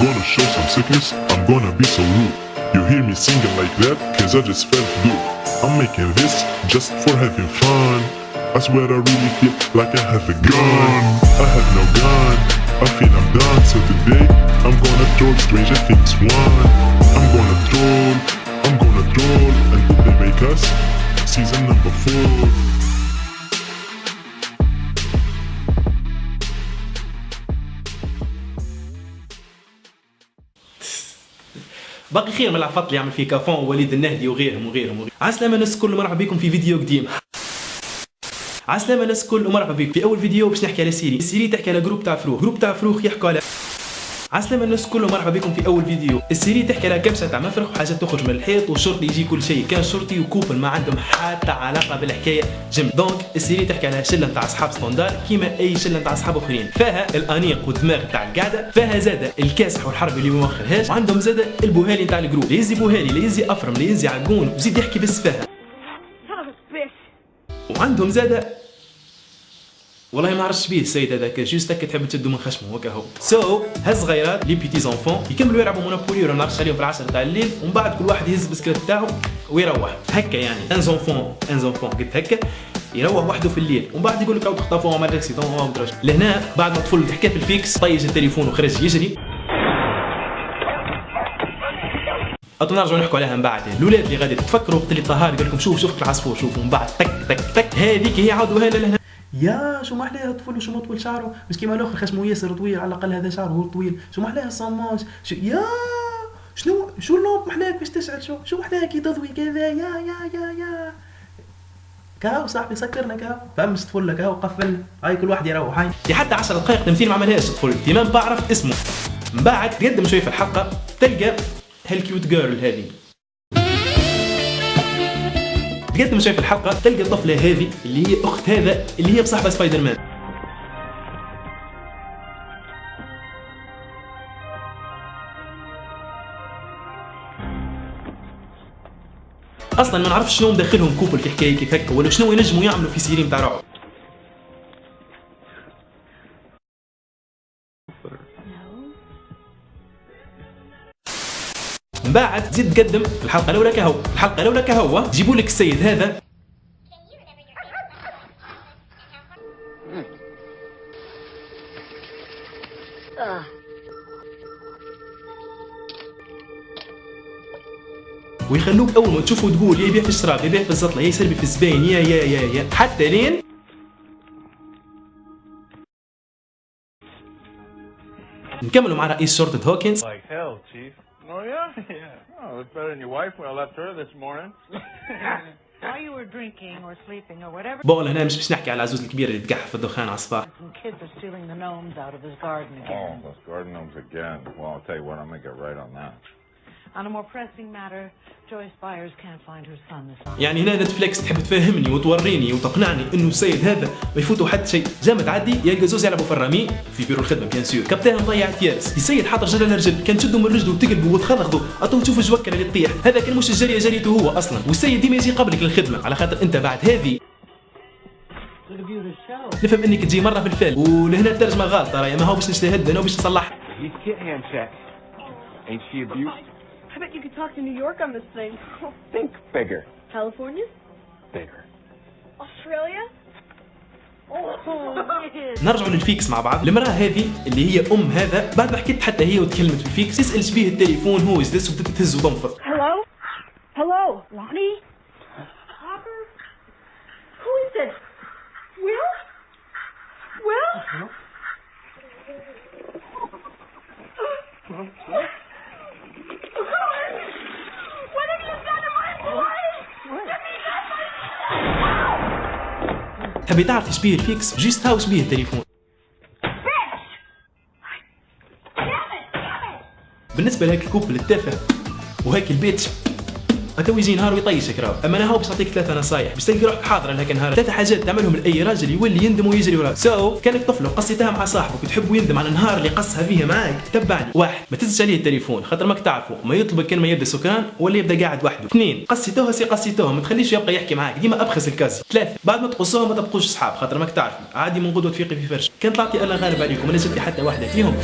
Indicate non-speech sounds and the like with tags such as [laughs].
gonna show some sickness, I'm gonna be so rude. You hear me singing like that, cause I just felt good. I'm making this just for having fun. I swear I really feel like I have a gun. I have no gun, I feel I'm done. So today, I'm gonna troll Stranger Things 1. I'm gonna troll, I'm gonna troll until they make us season number 4. باقي خير من العفط اللي يعمل فيه كافون ووليد النهدي وغيرهم وغيرهم وغيرهم. عسلامة الناس الكل مرحبا بكم في فيديو قديم. عسلامة الناس الكل ومرحبا بكم في أول فيديو باش نحكي على série. ال série تحكي على groupe تاع فروخ. groupe تاع فروخ يحكوا على عسلامة الناس الكل ومرحبا بكم في أول فيديو. ال série تحكي على كبسة تاع مفرخ وحاجات تخرج من الحيط والشرطي يجي كل شيء. كان شرطي و couple ما عندهم حتى علاقة بالحكاية جم. donc ال série تحكي على شلة تاع أصحاب standard كيما أي شلة تاع أصحاب آخرين. فيها الأنيق والدماغ تاع القعده فيها زادة الكاسح والحرب اللي ما وعندهم زادة البوهالي تاع الجروب. لا يزي بوهالي لا يزي أفرم لا يزي عقون وزيد يحكي بالسفاهه. [laughs] وعندهم زادة والله ما عرفتش بيه السيد هذاك جوست هكا تحب تشدو من خشمه هكا هو سو so, هز صغيرات لي بيتي زونفون يكملوا يلعبوا مونوبولي ولا نعرفش عليهم في العشرة تاع الليل ومن بعد كل واحد يهز بسكريت تاعو ويروح. هكا يعني ان زونفون ان زونفون قلت هكا يروح وحده في الليل. ومن بعد يقول لك راهو تخطفوا ما اكسيدون ما مدرش لهنا بعد ما طفل حكى في الفيكس طيج التليفون وخرج يجري. أطول نرجعوا نحكوا عليها من بعد. الاولاد اللي غادي تفكروا وقت اللي طهار قال لكم شوف شوف العصفور شوفوا من بعد تك تك تك. هذيك هي هنا لهنا. يا شو ما احلاها الطفل وشو ما طول شعره مش كيما الآخر خشمه ياسر طويل على الأقل هذا شعره هو طويل. شو ما احلاها الصماج شو يا شنو شو اللوب محلاك باش تشعل؟ شو شو محلاك تضوي كذا؟ يا يا يا يا. كاو صاحبي سكرنا كاو فمس طفل كاو قفلنا هاي كل واحد يروح. هاي. في حتى 10 دقائق تمثيل ما عملهاش الطفل تمام بعرف اسمه. من بعد تقدم شوية في الحلقة تلقى هال cute girl هذه. تقدم شوي في الحلقة تلقى الطفلة هذه اللي هي أخت هذا اللي هي بصاحبة سبايدر مان أصلا ما نعرفش شنو مدخلهم couple في حكاية كيف هكا ولا شنو ينجموا يعملوا في série تاع رعب. من بعد تزيد تقدم الحلقة الأولى كهو. الحلقة الأولى كهو. جيبوا لك السيد هذا. ويخلوك أول ما تشوفه تقول يا يبيع في الشراب يبيع في الزطلة يا يسربي في الزباين يا يا يا يا. حتى لين نكملوا مع رئيس شرطة هوكنز. Oh, yeah? [laughs] Yeah. Oh, it's better than your wife when I left her this morning. [laughs] While you were drinking or sleeping or whatever, بون هنا مش باش نحكي على العزوز الكبير اللي تقح في الدخان على الصباح some kids are stealing the gnomes out of his garden oh, again. those garden gnomes again. Well, I'll tell you what, I'm going to get right on that. On a more pressing matter, Joyce Byers can't find her son this morning. يعني هنا نتفليكس تحب تفهمني وتوريني وتقنعني إنه السيد هذا ما يفوتوا حتى شيء. جا تعدي يلقى زوز يلعبوا في الرمي في بيرو الخدمة بيان سور كابتن مضيع تيارس السيد حاط رجل على رجل كان تشدوا من رجله وتقلبوا وتخضخضوا اطو تشوف الجوكه اللي تطيح. هذا كان مش الجريه جريته هو أصلا. والسيد ديما يجي قبلك للخدمة. على خاطر أنت بعد هذه. نفهم إنك تجي مرة في الفيلم. ولهنا الترجمه غلطه راهي ما هو باش نجتهد أنا باش نصلح. bet you could talk to New York on this thing. [laughs] Think bigger. California? Bigger. Australia? Oh, yes. نرجعوا للفيكس مع بعض المراه هذه اللي هي ام هذا بعد ما حكيت حتى هي وتكلمت في الفيكس تسال شبيه التليفون هو از ذس وبدات تهز وتنفض Hello? Hello? Lonnie? Hopper? Who is it? Will? Will? تبي تعرف شبيه الفيكس جيست هاو شبيه التليفون! بالنسبة لهيك الكوبل التافه وهيك البيت. تو يجي نهار ويطيشك راهو أما أنا هو باش نعطيك ثلاثة نصايح. باش تلقى روحك حاضرة لهك نهار ثلاثة حاجات تعملهم لأي راجل يولي يندم ويجري وراك. سو so, كانك طفل وقصيتها مع صاحبك وتحب يندم على النهار اللي قصها فيه معاك تبعني. واحد ما تزش عليه التليفون خاطر ماك تعرفه ما يطلبك كان ما يبدأ سكان ولا يبدأ قاعد وحده. اثنين قصيتوها سي قصيتوها ما تخليش يبقى يحكي معاك. ديما أبخس الكازي ثلاثة بعد ما تقصوها ما تبقوش صحاب خاطر ماك تعرف عادي من غدوة تفيقي في فرش. كان طلعتي أنا غالب عليكم نزلتي حتى واحدة فيهم.